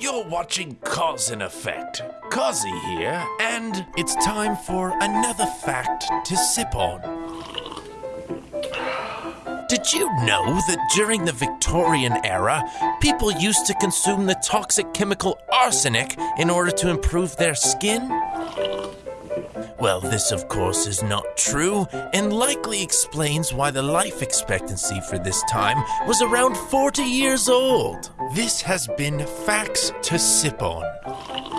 You're watching Cause and Effect. Cozzy here, and It's time for another fact to sip on. did you know that during the Victorian era, people used to consume the toxic chemical arsenic in order to improve their skin? Well, this, of course, is not true, and likely explains why the life expectancy for this time was around 40 years old. This has been Facts to Sip On.